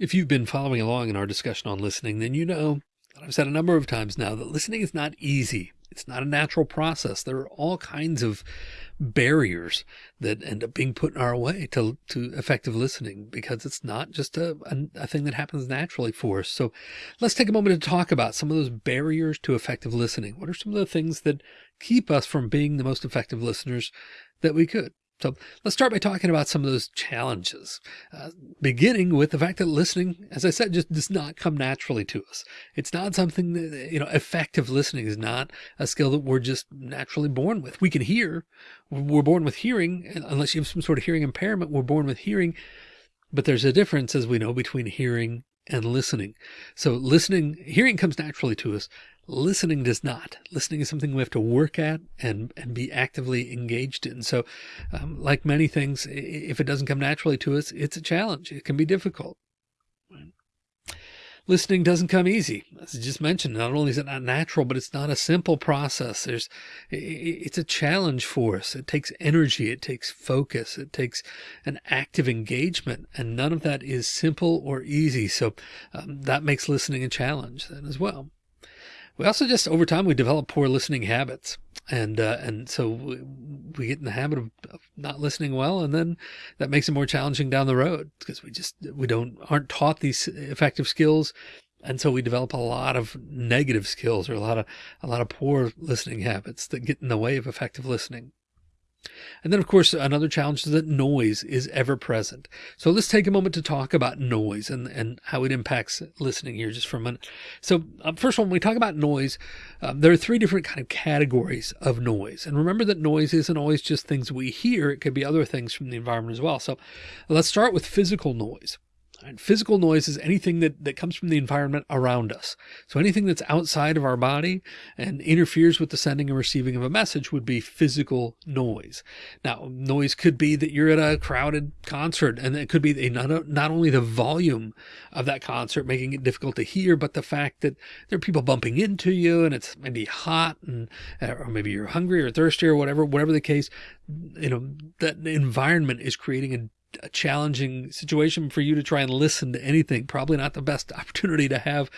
If you've been following along in our discussion on listening, then you know that I've said a number of times now that listening is not easy. It's not a natural process. There are all kinds of barriers that end up being put in our way to, to effective listening because it's not just a, a, a, thing that happens naturally for us. So let's take a moment to talk about some of those barriers to effective listening. What are some of the things that keep us from being the most effective listeners that we could? So let's start by talking about some of those challenges, uh, beginning with the fact that listening, as I said, just does not come naturally to us. It's not something that, you know, effective listening is not a skill that we're just naturally born with. We can hear, we're born with hearing, unless you have some sort of hearing impairment, we're born with hearing. But there's a difference, as we know, between hearing and listening. So listening, hearing comes naturally to us. Listening does not. Listening is something we have to work at and, and be actively engaged in. So um, like many things, if it doesn't come naturally to us, it's a challenge. It can be difficult. Listening doesn't come easy. As I just mentioned, not only is it not natural, but it's not a simple process. There's, it's a challenge for us. It takes energy. It takes focus. It takes an active engagement and none of that is simple or easy. So um, that makes listening a challenge then as well. We also just over time, we develop poor listening habits. And, uh, and so we, get in the habit of, not listening well. And then that makes it more challenging down the road because we just, we don't, aren't taught these effective skills. And so we develop a lot of negative skills or a lot of, a lot of poor listening habits that get in the way of effective listening. And then of course, another challenge is that noise is ever present. So let's take a moment to talk about noise and, and how it impacts listening here just for a minute. So um, first of all, when we talk about noise, um, there are three different kind of categories of noise. And remember that noise isn't always just things we hear. It could be other things from the environment as well. So let's start with physical noise. And physical noise is anything that, that comes from the environment around us. So anything that's outside of our body and interferes with the sending and receiving of a message would be physical noise. Now, noise could be that you're at a crowded concert and it could be not, not only the volume of that concert making it difficult to hear, but the fact that there are people bumping into you and it's maybe hot and, uh, or maybe you're hungry or thirsty or whatever, whatever the case, you know, that environment is creating a a challenging situation for you to try and listen to anything. Probably not the best opportunity to have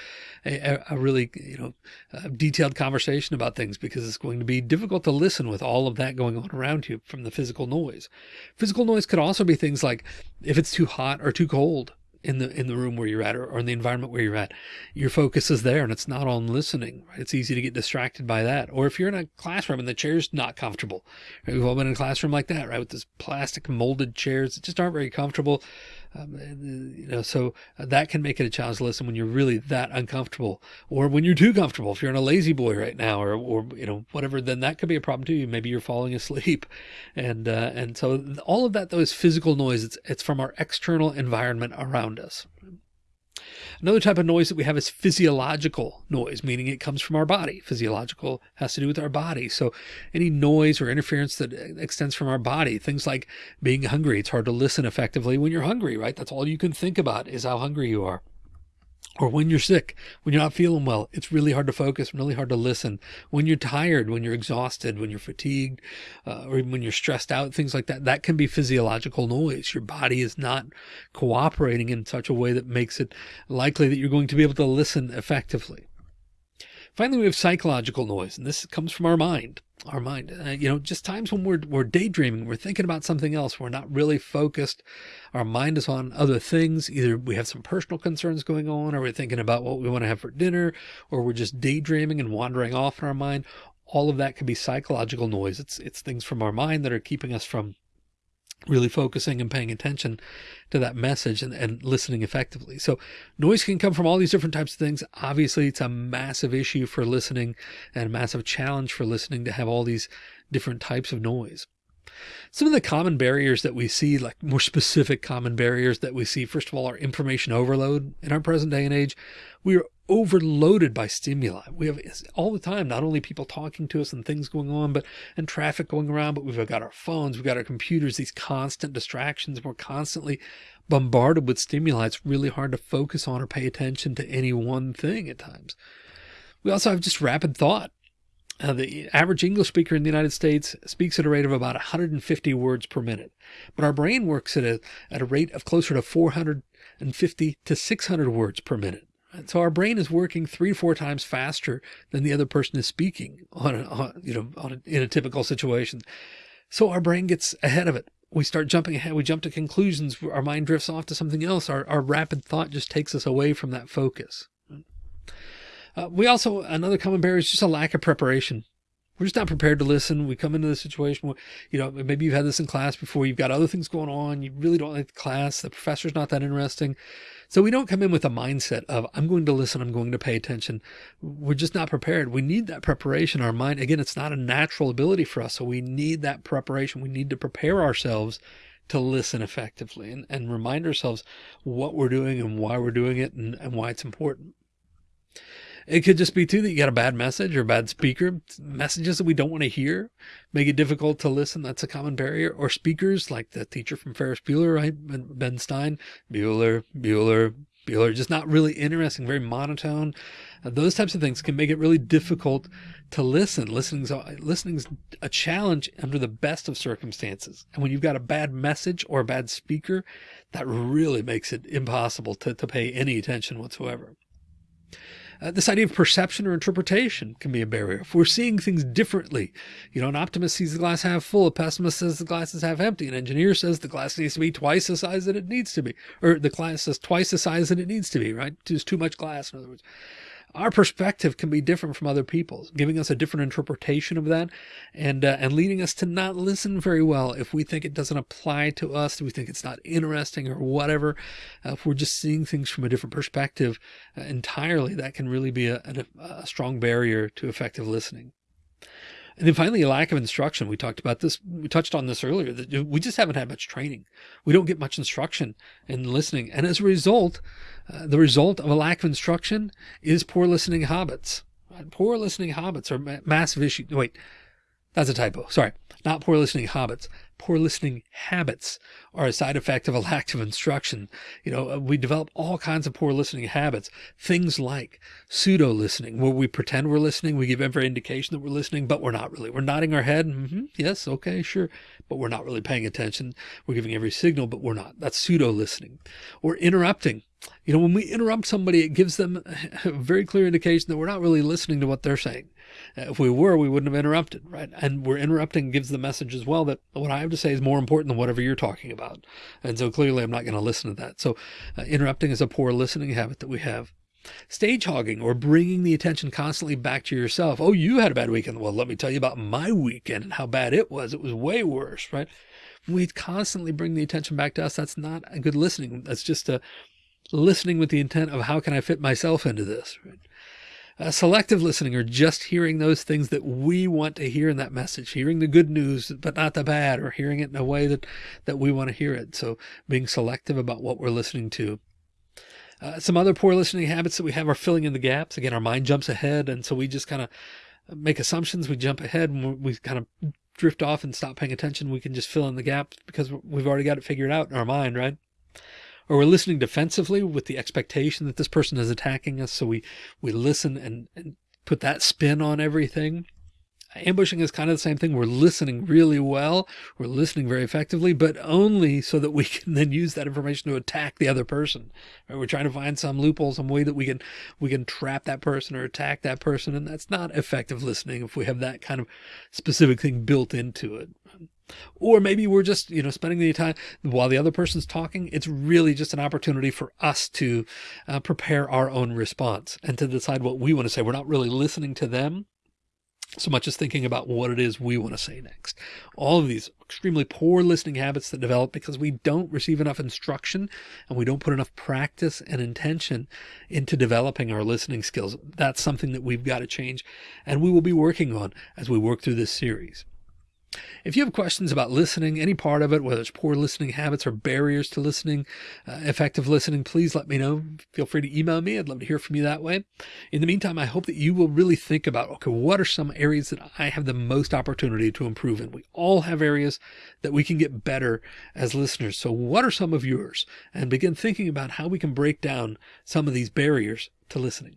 a, a really, you know, uh, detailed conversation about things because it's going to be difficult to listen with all of that going on around you from the physical noise. Physical noise could also be things like if it's too hot or too cold, in the in the room where you're at or, or, in the environment where you're at your focus is there and it's not on listening right? it's easy to get distracted by that or if you're in a classroom and the chair's not comfortable right? we've all been in a classroom like that right with this plastic molded chairs that just aren't very comfortable um, you know, so uh, that can make it a challenge to listen when you're really that uncomfortable or when you're too comfortable. If you're in a La-Z-Boy right now or, or, you know, whatever, then that could be a problem too. Maybe you're falling asleep. And, uh, and so all of that though is physical noise. It's, it's from our external environment around us. Another type of noise that we have is physiological noise, meaning it comes from our body. Physiological has to do with our body. So any noise or interference that extends from our body, things like being hungry, it's hard to listen effectively when you're hungry, right? That's all you can think about is how hungry you are or when you're sick, when you're not feeling well, it's really hard to focus, really hard to listen. When you're tired, when you're exhausted, when you're fatigued, uh, or even when you're stressed out, things like that, that can be physiological noise. Your body is not cooperating in such a way that makes it likely that you're going to be able to listen effectively. Finally, we have psychological noise, and this comes from our mind. Our mind, uh, you know, just times when we're, we're daydreaming, we're thinking about something else. We're not really focused. Our mind is on other things. Either we have some personal concerns going on, or we're thinking about what we want to have for dinner, or we're just daydreaming and wandering off in our mind. All of that could be psychological noise. It's, it's things from our mind that are keeping us from really focusing and paying attention to that message and, and listening effectively. So noise can come from all these different types of things. Obviously, it's a massive issue for listening and a massive challenge for listening to have all these different types of noise. Some of the common barriers that we see, like more specific common barriers that we see, first of all, are information overload in our present day and age. We are overloaded by stimuli. We have all the time, not only people talking to us and things going on, but and traffic going around, but we've got our phones, we've got our computers, these constant distractions. We're constantly bombarded with stimuli. It's really hard to focus on or pay attention to any one thing at times. We also have just rapid thought Uh, the average English speaker in the United States speaks at a rate of about 150 words per minute, but our brain works at a, at a rate of closer to 450 to 600 words per minute. And so our brain is working three to four times faster than the other person is speaking on, a, on you know, on a, in a typical situation. So our brain gets ahead of it. We start jumping ahead. We jump to conclusions. Our mind drifts off to something else. Our, our rapid thought just takes us away from that focus. Uh, we also, another common barrier is just a lack of preparation. We're just not prepared to listen. We come into the situation where, you know, maybe you've had this in class before. You've got other things going on. You really don't like the class. The professor's not that interesting. So we don't come in with a mindset of, I'm going to listen. I'm going to pay attention. We're just not prepared. We need that preparation. Our mind, again, it's not a natural ability for us. So we need that preparation. We need to prepare ourselves to listen effectively and, and remind ourselves what we're doing and why we're doing it and, and why it's important. It could just be too that you got a bad message or a bad speaker, messages that we don't want to hear, make it difficult to listen. That's a common barrier. Or speakers like the teacher from Ferris Bueller, right? Ben Stein, Bueller, Bueller, Bueller, just not really interesting, very monotone. Uh, those types of things can make it really difficult to listen. Listening's, listening's a challenge under the best of circumstances. And when you've got a bad message or a bad speaker, that really makes it impossible to, to pay any attention whatsoever. Uh, this idea of perception or interpretation can be a barrier. If we're seeing things differently, you know, an optimist sees the glass half full, a pessimist says the glass is half empty, an engineer says the glass needs to be twice the size that it needs to be, or the glass is twice the size that it needs to be, right? There's too much glass, in other words our perspective can be different from other people's, giving us a different interpretation of that and, uh, and leading us to not listen very well if we think it doesn't apply to us, we think it's not interesting or whatever. Uh, if we're just seeing things from a different perspective uh, entirely, that can really be a, a, a strong barrier to effective listening. And then finally, a lack of instruction. We talked about this. We touched on this earlier that we just haven't had much training. We don't get much instruction in listening. And as a result, uh, the result of a lack of instruction is poor listening habits. Poor listening habits are ma massive issue. Wait, that's a typo. Sorry. Not poor listening habits. Poor listening habits are a side effect of a lack of instruction. You know, uh, we develop all kinds of poor listening habits. Things like pseudo listening, where we pretend we're listening. We give every indication that we're listening, but we're not really. We're nodding our head. Mm -hmm, yes. Okay. Sure. But we're not really paying attention. We're giving every signal, but we're not. That's pseudo listening or interrupting. You know, when we interrupt somebody, it gives them a very clear indication that we're not really listening to what they're saying. Uh, if we were, we wouldn't have interrupted, right? And we're interrupting gives the message as well that what I have to say is more important than whatever you're talking about. And so clearly I'm not going to listen to that. So uh, interrupting is a poor listening habit that we have. Stage hogging or bringing the attention constantly back to yourself. Oh, you had a bad weekend. Well, let me tell you about my weekend and how bad it was. It was way worse, right? We constantly bring the attention back to us. That's not a good listening. That's just a listening with the intent of how can I fit myself into this, right? Uh, selective listening or just hearing those things that we want to hear in that message, hearing the good news, but not the bad, or hearing it in a way that, that we want to hear it. So being selective about what we're listening to. Uh, some other poor listening habits that we have are filling in the gaps. Again, our mind jumps ahead. And so we just kind of make assumptions. We jump ahead and we kind of drift off and stop paying attention. We can just fill in the gaps because we've already got it figured out in our mind, right? Or we're listening defensively with the expectation that this person is attacking us. So we, we listen and, and put that spin on everything. Ambushing is kind of the same thing. We're listening really well. We're listening very effectively, but only so that we can then use that information to attack the other person. Right? We're trying to find some loophole, some way that we can, we can trap that person or attack that person. And that's not effective listening if we have that kind of specific thing built into it. Or maybe we're just, you know, spending the time while the other person's talking. It's really just an opportunity for us to uh, prepare our own response and to decide what we want to say. We're not really listening to them so much as thinking about what it is we want to say next. All of these extremely poor listening habits that develop because we don't receive enough instruction and we don't put enough practice and intention into developing our listening skills. That's something that we've got to change and we will be working on as we work through this series. If you have questions about listening, any part of it, whether it's poor listening habits or barriers to listening, uh, effective listening, please let me know. Feel free to email me. I'd love to hear from you that way. In the meantime, I hope that you will really think about, okay, what are some areas that I have the most opportunity to improve in? We all have areas that we can get better as listeners. So what are some of yours? And begin thinking about how we can break down some of these barriers to listening.